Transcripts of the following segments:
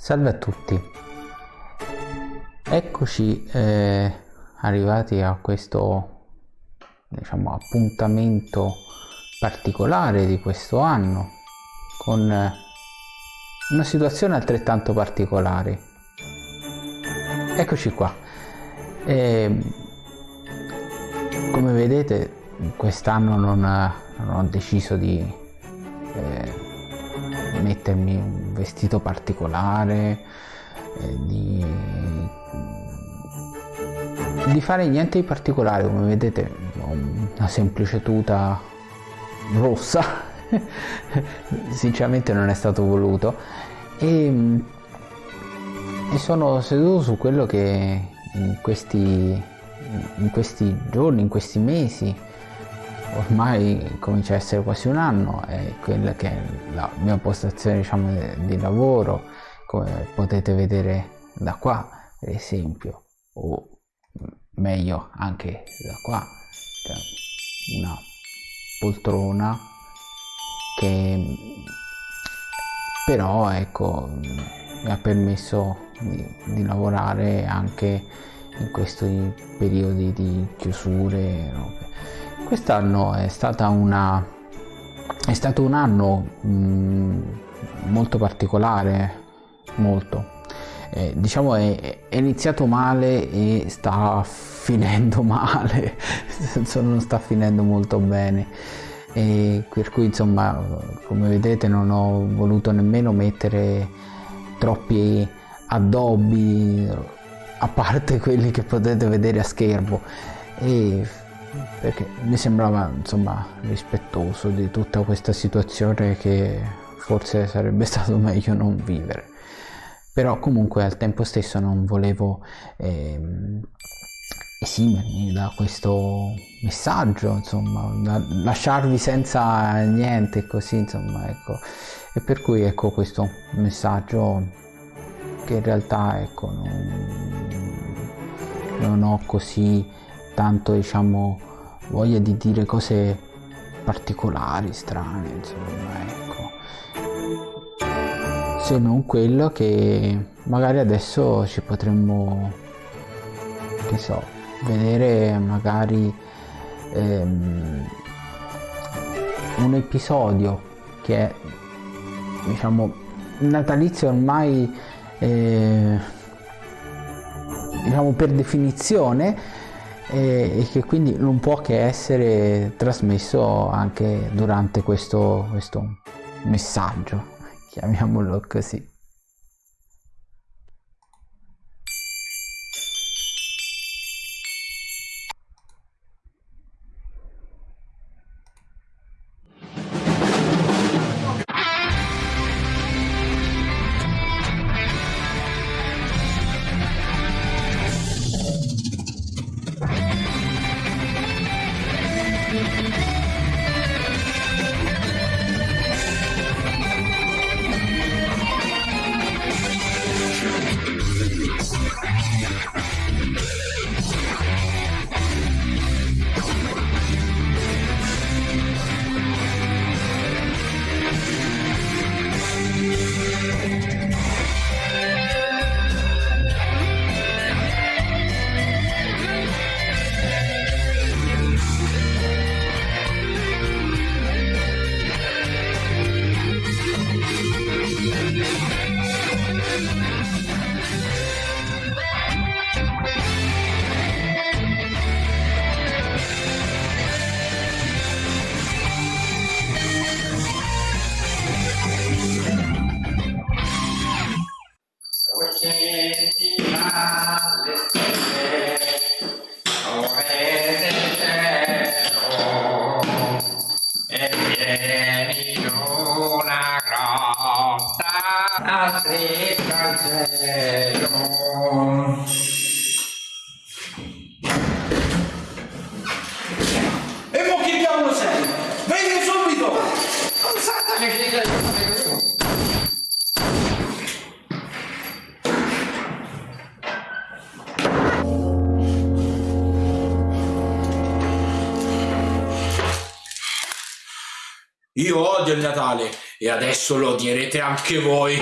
Salve a tutti, eccoci eh, arrivati a questo diciamo, appuntamento particolare di questo anno con eh, una situazione altrettanto particolare. Eccoci qua. E, come vedete quest'anno non, non, ho deciso di eh, mettermi un vestito particolare, eh, di, di fare niente di particolare, come vedete una semplice tuta rossa, sinceramente non è stato voluto, e, e sono seduto su quello che in questi, in questi giorni, in questi mesi, ormai comincia a essere quasi un anno, è quella che è la mia postazione diciamo, di lavoro, come potete vedere da qua per esempio, o meglio anche da qua, una poltrona che però ecco mi ha permesso di, di lavorare anche in questi periodi di chiusure. Robe Quest'anno è, una, è stato un anno mh, mm, molto particolare, molto. Eh, diciamo è, è, iniziato male e sta finendo male, non sta finendo molto bene. E per cui insomma come vedete non ho voluto nemmeno mettere troppi addobbi a parte quelli che potete vedere a schermo e perché mi sembrava insomma rispettoso di tutta questa situazione che forse sarebbe stato meglio non vivere. Però comunque al tempo stesso non volevo ehm, esimermi da questo messaggio insomma lasciarvi senza niente così insomma ecco. E per cui ecco questo messaggio che in realtà ecco non, non ho così tanto diciamo voglia di dire cose particolari, strane, insomma, ecco. Se non quello che magari adesso ci potremmo, che so, vedere magari ehm, un episodio che è, diciamo, natalizio ormai, eh, diciamo, per definizione, e, che quindi non può che essere trasmesso anche durante questo, questo messaggio, chiamiamolo così. Io odio il Natale e adesso lo odierete anche voi.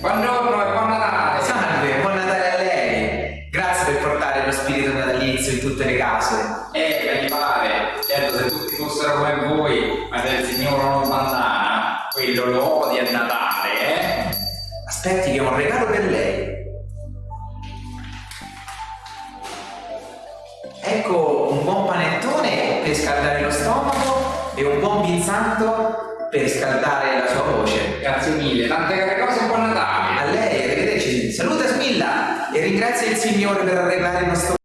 Buongiorno e buon Natale! Salve, buon Natale a lei! Grazie per portare lo spirito natalizio in tutte le case. Eh, mi pare, certo se tutti fossero come voi, ma se il Signore non bandana, quello lo Aspetti che ho un regalo per lei. Ecco un buon panettone per scaldare lo stomaco e un buon pinzanto per scaldare la sua voce. Grazie mille, tante care cose, buon Natale! A lei, arrivederci. Saluta Smilla e ringrazia il Signore per arreglare il nostro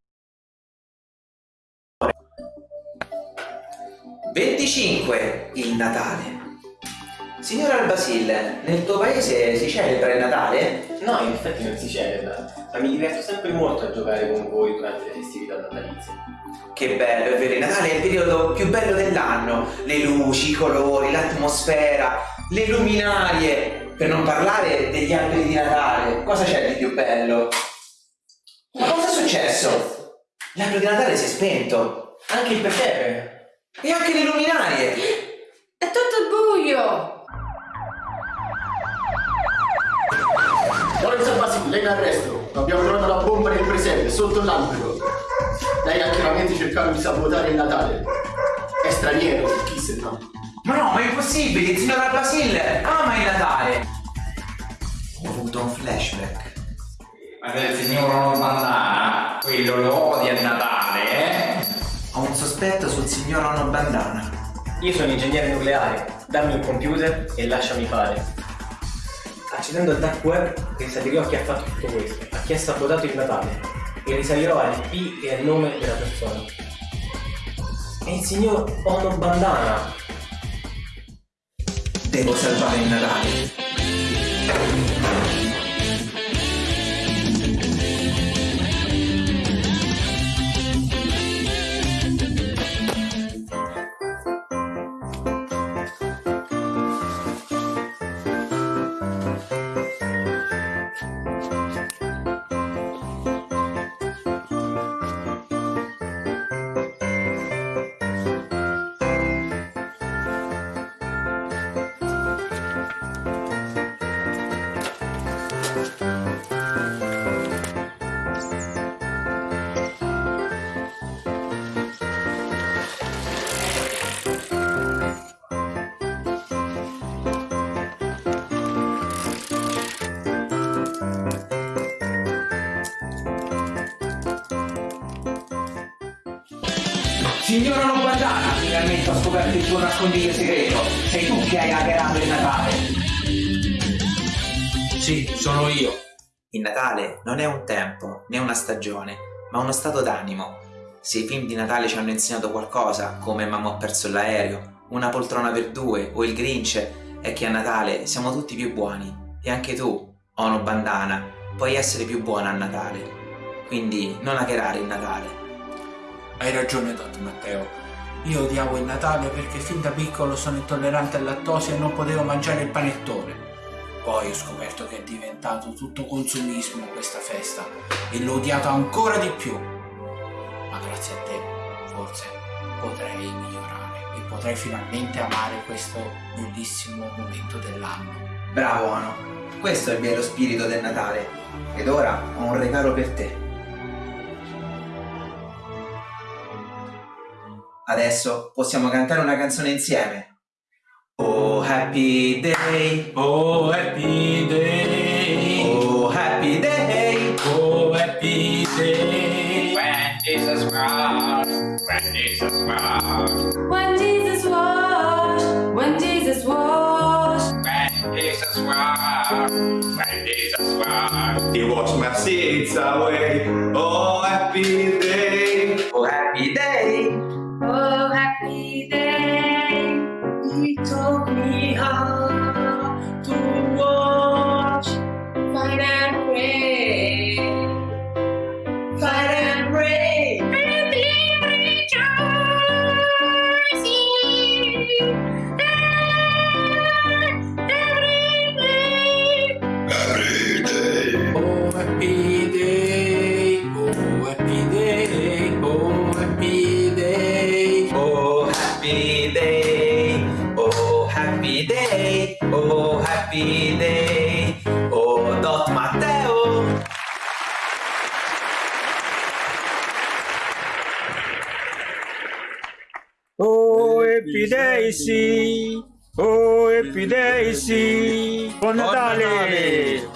25. Il Natale. Signor Albasil, nel tuo paese si celebra il Natale? No, in effetti non si celebra, ma mi diverto sempre molto a giocare con voi durante le festività natalizie. Che bello, è vero, il Natale è il periodo più bello dell'anno. Le luci, i colori, l'atmosfera, le luminarie. Per non parlare degli alberi di Natale. Cosa c'è di più bello? Ma cosa è successo? L'albero di Natale si è spento. Anche il presepe! E anche le luminarie. È tutto buio! Lorenzo Basile, lei in arresto. Abbiamo trovato la bomba nel presepe, sotto l'albero. Lei ha chiaramente cercato di sabotare il Natale. È straniero, chi se no? Ma no, ma è impossibile, il signor Albasil ama il Natale. Ho avuto un flashback. Ma se il signor bandana, quello lo odia a Natale, eh? Ho un sospetto sul signor Ono Bandana. Io sono ingegnere nucleare, dammi un computer e lasciami fare. Accedendo al dark web risalirò a chi ha fatto tutto questo, a chi ha sabotato il Natale, e risalirò all'IP e al nome della persona. È il signor Ono Bandana. Devo salvare il Natale. Signor Ono Bandana, finalmente ho scoperto il tuo nascondiglio segreto. Sei tu che hai hackerato il Natale. Sì, sono io. Il Natale non è un tempo, né una stagione, ma uno stato d'animo. Se i film di Natale ci hanno insegnato qualcosa, come Mamma ho perso l'aereo, Una poltrona per due o Il Grinch, è che a Natale siamo tutti più buoni. E anche tu, Ono Bandana, puoi essere più buona a Natale. Quindi non hackerare il Natale. Hai ragione, Dottor Matteo. Io odiavo il Natale perché fin da piccolo sono intollerante al lattosio e non potevo mangiare il panettone. Poi ho scoperto che è diventato tutto consumismo questa festa e l'ho odiato ancora di più. Ma grazie a te, forse potrei migliorare e potrei finalmente amare questo bellissimo momento dell'anno. Bravo Ono, questo è il vero spirito del Natale. Ed ora ho un regalo per te. Adesso possiamo cantare una canzone insieme. Oh happy day, Oh happy day, oh happy day, oh happy day. When Jesus was, when Jesus was, When Jesus washed, when Jesus washed, when Jesus was, when Jesus was. He washed my sins away. Oh, happy day. Happy Day o Dot Matteo. Oh, Happy Day, sì. Oh, Happy Day, sì. Buon Natale.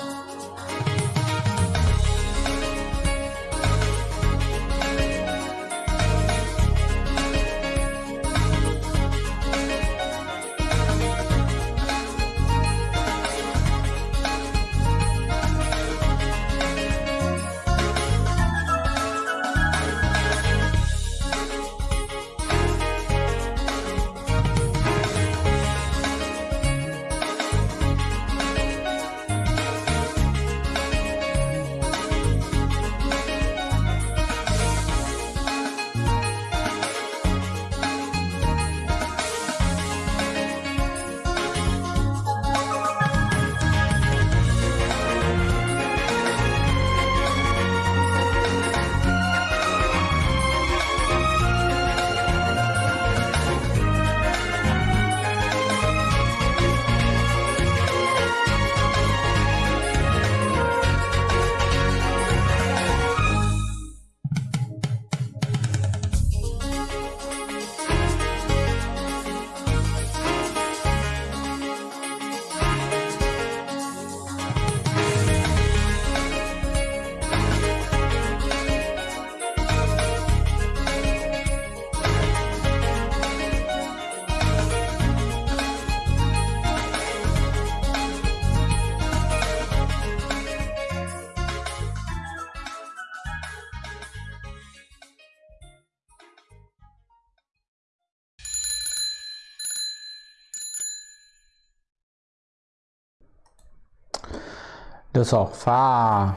Lo so, fa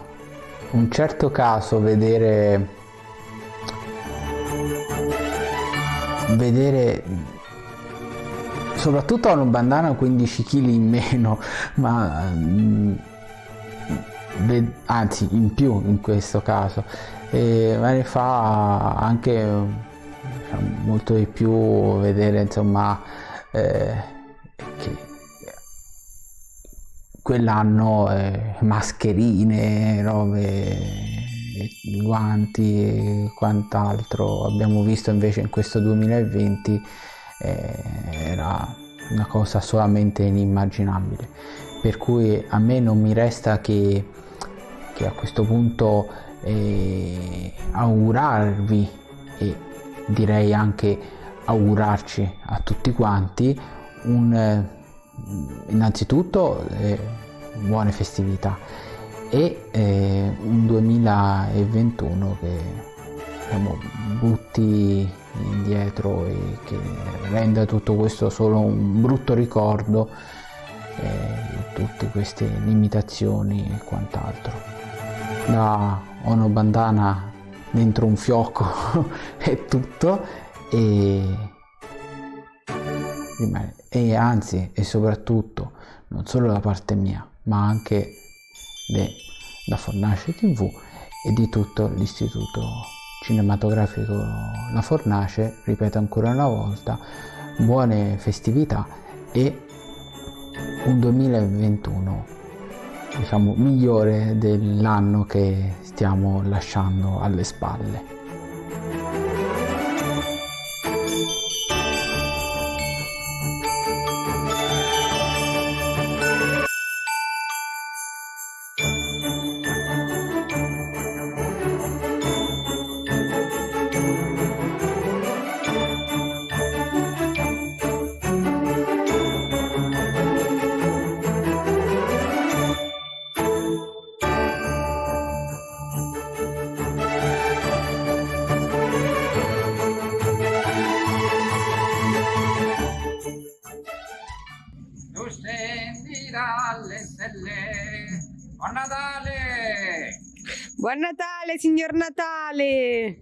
un certo caso vedere vedere soprattutto a una bandana 15 kg in meno, ma mm, anzi in più in questo caso, e, ma ne fa anche diciamo, molto di più vedere insomma eh, che quell'anno eh, mascherine, robe, guanti e quant'altro. Abbiamo visto invece in questo 2020 eh, era una cosa solamente inimmaginabile. Per cui a me non mi resta che, che a questo punto eh, augurarvi e direi anche augurarci a tutti quanti un eh, innanzitutto eh, buone festività e eh, un 2021 che diciamo, butti indietro e che renda tutto questo solo un brutto ricordo eh, tutte queste limitazioni e quant'altro. Da Ono Bandana dentro un fiocco è tutto e rimane e anzi e soprattutto non solo da parte mia ma anche da Fornace TV e di tutto l'istituto cinematografico La Fornace. Ripeto ancora una volta buone festività e un 2021 diciamo migliore dell'anno che stiamo lasciando alle spalle Buon Natale! Buon Natale, signor Natale!